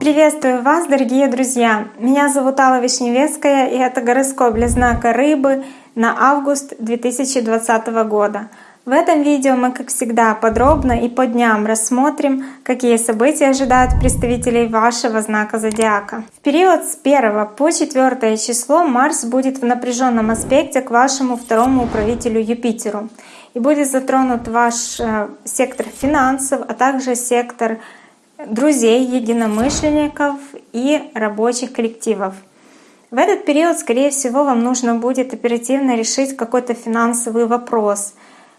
Приветствую вас, дорогие друзья! Меня зовут Алла Вишневецкая, и это гороскоп для знака Рыбы на август 2020 года. В этом видео мы, как всегда, подробно и по дням рассмотрим, какие события ожидают представителей вашего знака зодиака. В период с 1 по 4 число Марс будет в напряженном аспекте к вашему второму управителю Юпитеру и будет затронут ваш э, сектор финансов, а также сектор друзей, единомышленников и рабочих коллективов. В этот период, скорее всего, вам нужно будет оперативно решить какой-то финансовый вопрос.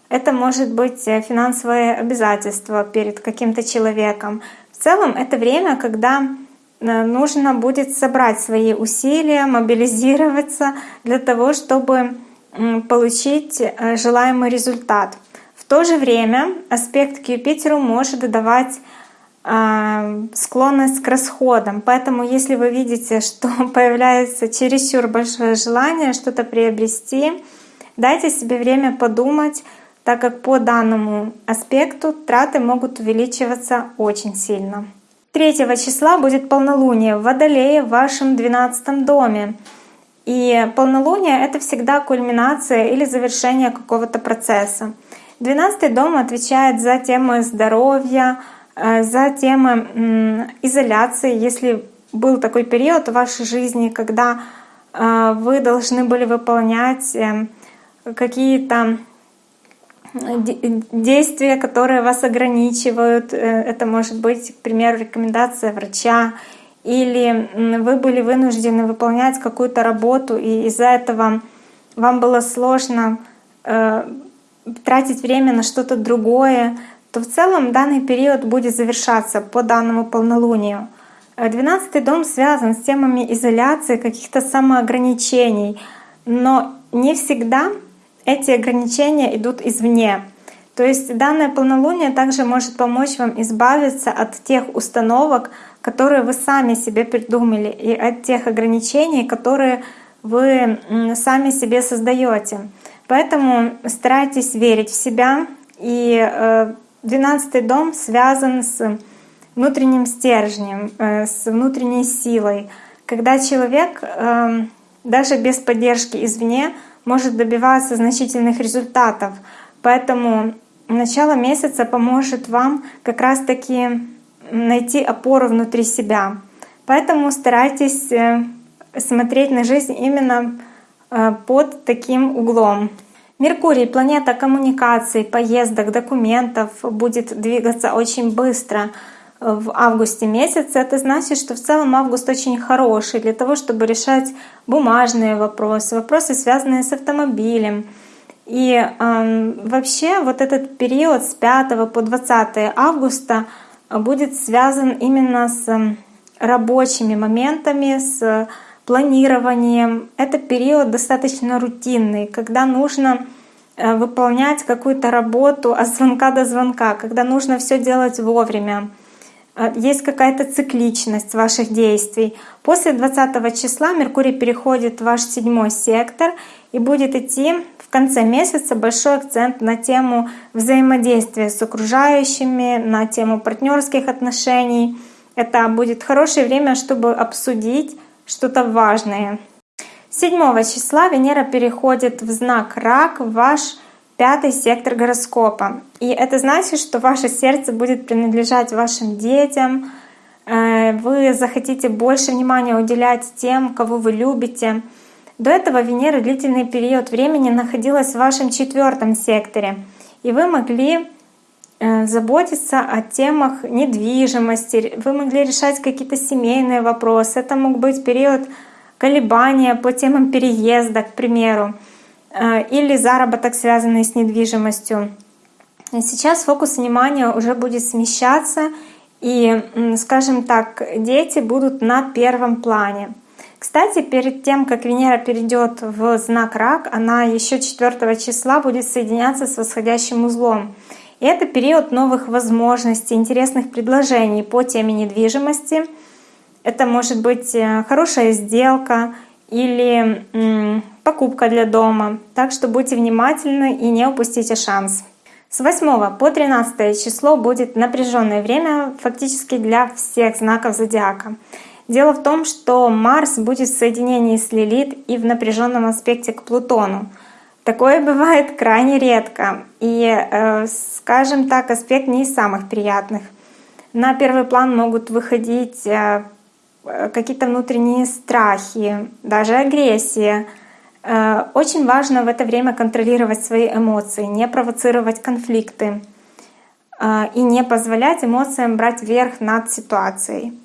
Это может быть э, финансовое обязательство перед каким-то человеком. В целом это время, когда э, нужно будет собрать свои усилия, мобилизироваться для того, чтобы получить э, желаемый результат. В то же время аспект к Юпитеру может давать а, склонность к расходам. Поэтому если вы видите, что появляется чересчур большое желание что-то приобрести, дайте себе время подумать, так как по данному аспекту траты могут увеличиваться очень сильно. 3 числа будет полнолуние в Водолее в вашем 12 доме. И полнолуние — это всегда кульминация или завершение какого-то процесса. 12 дом отвечает за темы здоровья, Э, за темы изоляции, если был такой период в вашей жизни, когда э, вы должны были выполнять э, какие-то действия, которые вас ограничивают. Это может быть, к примеру, рекомендация врача, или вы были вынуждены выполнять какую-то работу, и из-за этого вам было сложно тратить время на что-то другое, то в целом данный период будет завершаться по данному полнолунию. Э, двенадцатый дом связан с темами изоляции, каких-то самоограничений, но не всегда эти ограничения идут извне. То есть данное полнолуние также может помочь вам избавиться от тех установок, которые вы сами себе придумали, и от тех ограничений, которые вы сами себе создаете. Поэтому старайтесь верить в себя и э, Двенадцатый дом связан с внутренним стержнем, э, с внутренней силой, когда человек эм, даже без поддержки извне может добиваться значительных результатов. Поэтому начало месяца поможет вам как раз-таки найти опору внутри себя. Поэтому старайтесь э, смотреть на жизнь именно э, под таким углом. Меркурий, планета коммуникаций, поездок, документов, будет двигаться очень быстро в августе месяце. Это значит, что в целом август очень хороший для того, чтобы решать бумажные вопросы, вопросы, связанные с автомобилем. И э, вообще вот этот период с 5 по 20 августа будет связан именно с рабочими моментами, с планированием. Это период достаточно рутинный, когда нужно э, выполнять какую-то работу от звонка до звонка, когда нужно все делать вовремя. Э, есть какая-то цикличность ваших действий. После 20 числа Меркурий переходит в ваш седьмой сектор и будет идти в конце месяца большой акцент на тему взаимодействия с окружающими, на тему партнерских отношений. Это будет хорошее время, чтобы обсудить что-то важное. 7 числа Венера переходит в знак Рак, ваш пятый сектор гороскопа. И это значит, что ваше сердце будет принадлежать вашим детям, э, вы захотите больше внимания уделять тем, кого вы любите. До этого Венера длительный период времени находилась в вашем четвертом секторе, и вы могли Э, заботиться о темах недвижимости, вы могли решать какие-то семейные вопросы. Это мог быть период колебания по темам переезда, к примеру, э, или заработок, связанный с недвижимостью. Сейчас фокус внимания уже будет смещаться, и, скажем так, дети будут на первом плане. Кстати, перед тем, как Венера перейдет в знак Рак, она еще 4 числа будет соединяться с восходящим узлом. И это период новых возможностей, интересных предложений по теме недвижимости. Это может быть э, хорошая сделка или покупка для дома. Так что будьте внимательны и не упустите шанс. С 8 по 13 число будет напряженное время фактически для всех знаков зодиака. Дело в том, что Марс будет в соединении с Лилит и в напряженном аспекте к Плутону. Такое бывает крайне редко. И, э, скажем так, аспект не из самых приятных. На первый план могут выходить э, какие-то внутренние страхи, даже агрессия — Э, очень важно в это время контролировать свои эмоции, не провоцировать конфликты и не позволять эмоциям брать верх над ситуацией.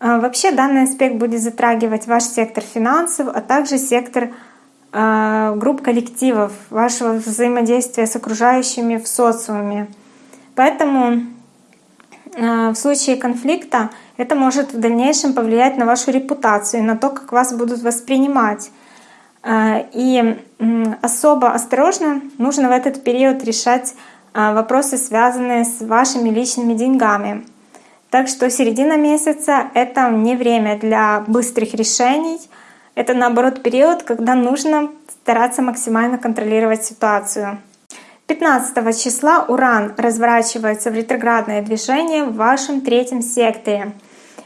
Э, вообще данный аспект будет затрагивать ваш сектор финансов, а также сектор групп коллективов, вашего взаимодействия с окружающими в социуме. Поэтому в случае конфликта это может в дальнейшем повлиять на вашу репутацию, на то, как вас будут воспринимать. А, и особо осторожно нужно в этот период решать а, вопросы, связанные с вашими личными деньгами. Так что середина месяца — это не время для быстрых решений. Это, наоборот, период, когда нужно стараться максимально контролировать ситуацию. 15 числа Уран разворачивается в ретроградное движение в вашем третьем секторе.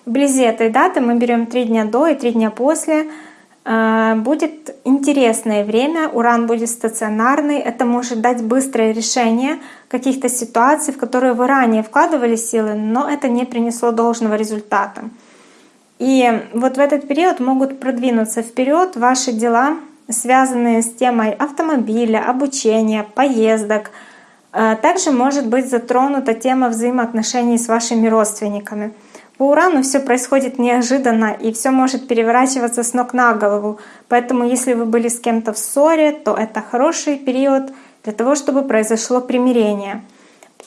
Вблизи этой даты мы берем три дня до и три дня после — будет интересное время, уран будет стационарный, это может дать быстрое решение каких-то ситуаций, в которые вы ранее вкладывали силы, но это не принесло должного результата. И вот в этот период могут продвинуться вперед ваши дела, связанные с темой автомобиля, обучения, поездок. Э, также может быть затронута тема взаимоотношений с вашими родственниками. По Урану все происходит неожиданно и все может переворачиваться с ног на голову. Поэтому если вы были с кем-то в ссоре, то это хороший период для того, чтобы произошло примирение.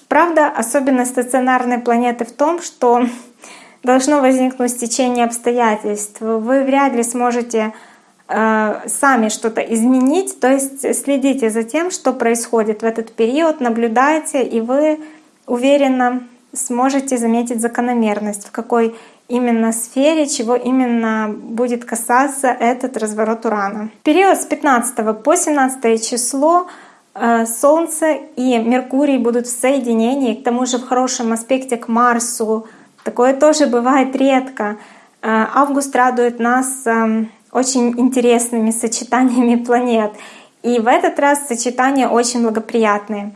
Правда, особенность стационарной планеты в том, что должно возникнуть стечение обстоятельств. Вы вряд ли сможете э, сами что-то изменить, то есть следите за тем, что происходит в этот период, наблюдайте, и вы уверенно сможете заметить закономерность, в какой именно сфере, чего именно будет касаться этот разворот Урана. В период с 15 по 17 число э, Солнце и Меркурий будут в соединении, к тому же в хорошем аспекте к Марсу. Такое тоже бывает редко. Э, август радует нас э, очень интересными сочетаниями планет. И в этот раз сочетания очень благоприятные.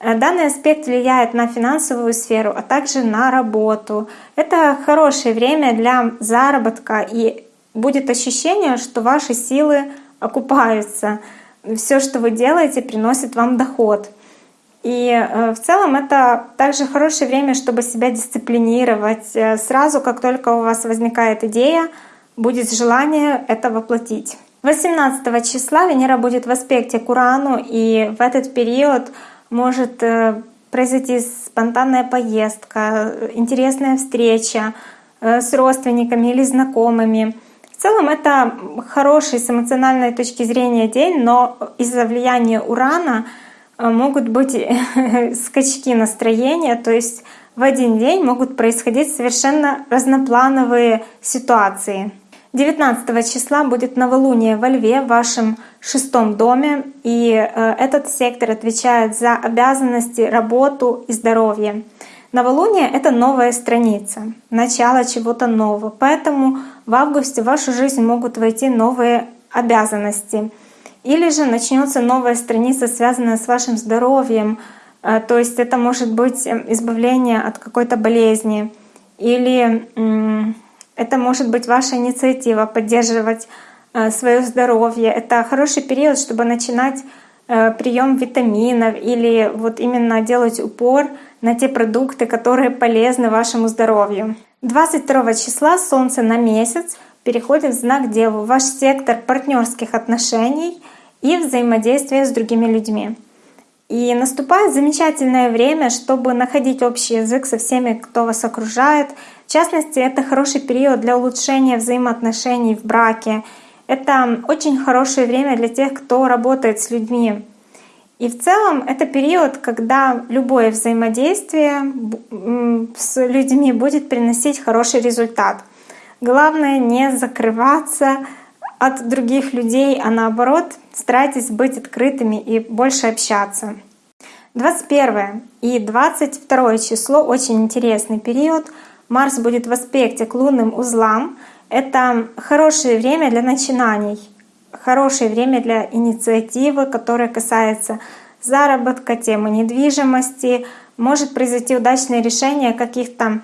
Э, данный аспект влияет на финансовую сферу, а также на работу. Это хорошее время для заработка и будет ощущение, что ваши силы окупаются. Все, что вы делаете, приносит вам доход. И э, в целом это также хорошее время, чтобы себя дисциплинировать. Э, сразу, как только у вас возникает идея, будет желание это воплотить. 18 числа Венера будет в аспекте к Урану, и в этот период может э, произойти спонтанная поездка, интересная встреча э, с родственниками или знакомыми. В целом это хороший с эмоциональной точки зрения день, но из-за влияния урана э, могут быть скачки настроения, то есть в один день могут происходить совершенно разноплановые ситуации. 19 числа будет новолуние во Льве в вашем шестом доме, и э, этот сектор отвечает за обязанности, работу и здоровье. Новолуние — это новая страница, начало чего-то нового. Поэтому в августе в вашу жизнь могут войти новые обязанности. Или же начнется новая страница, связанная с вашим здоровьем. Э, то есть это может быть э, избавление от какой-то болезни или это может быть ваша инициатива поддерживать э, свое здоровье. Это хороший период, чтобы начинать э, прием витаминов или вот именно делать упор на те продукты, которые полезны вашему здоровью. 22 числа Солнце на месяц переходит в знак Деву, ваш сектор партнерских отношений и взаимодействия с другими людьми. И наступает замечательное время, чтобы находить общий язык со всеми, кто вас окружает. В частности, это хороший период для улучшения взаимоотношений в браке. Это очень хорошее время для тех, кто работает с людьми. И в целом это период, когда любое взаимодействие с людьми будет приносить хороший результат. Главное не закрываться от других людей, а наоборот старайтесь быть открытыми и больше общаться. 21 и 22 число очень интересный период. Марс будет в аспекте к лунным узлам. Это хорошее время для начинаний, хорошее время для инициативы, которая касается заработка, темы недвижимости. Может произойти удачное решение каких-то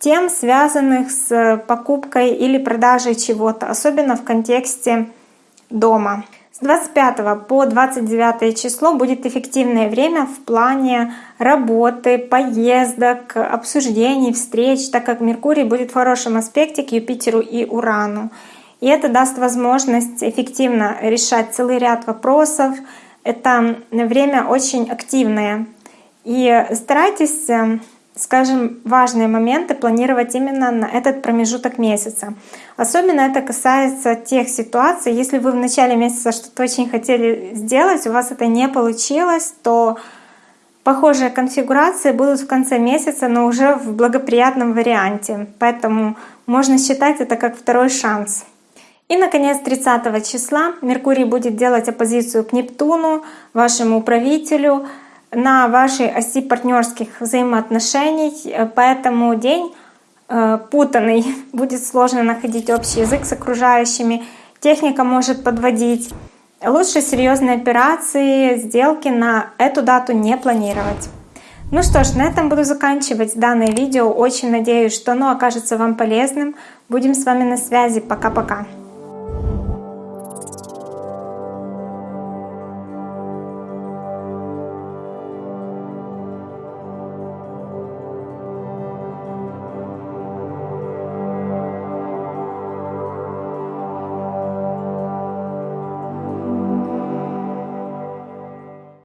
тем, связанных с покупкой или продажей чего-то, особенно в контексте дома. С 25 по 29 число будет эффективное время в плане работы, поездок, обсуждений, встреч, так как Меркурий будет в хорошем аспекте к Юпитеру и Урану. И это даст возможность эффективно решать целый ряд вопросов. Это время очень активное. И старайтесь э, скажем, важные моменты планировать именно на этот промежуток месяца. Особенно это касается тех ситуаций, если вы в начале месяца что-то очень хотели сделать, у вас это не получилось, то похожие конфигурации будут в конце месяца, но уже в благоприятном варианте. Поэтому можно считать это как второй шанс. И, наконец, 30 числа Меркурий будет делать оппозицию к Нептуну, вашему управителю, на вашей оси партнерских взаимоотношений, э, поэтому день э, путанный, будет сложно находить общий язык с окружающими, техника может подводить. Лучше серьезные операции, сделки на эту дату не планировать. Ну что ж, на этом буду заканчивать данное видео. Очень надеюсь, что оно окажется вам полезным. Будем с вами на связи. Пока-пока.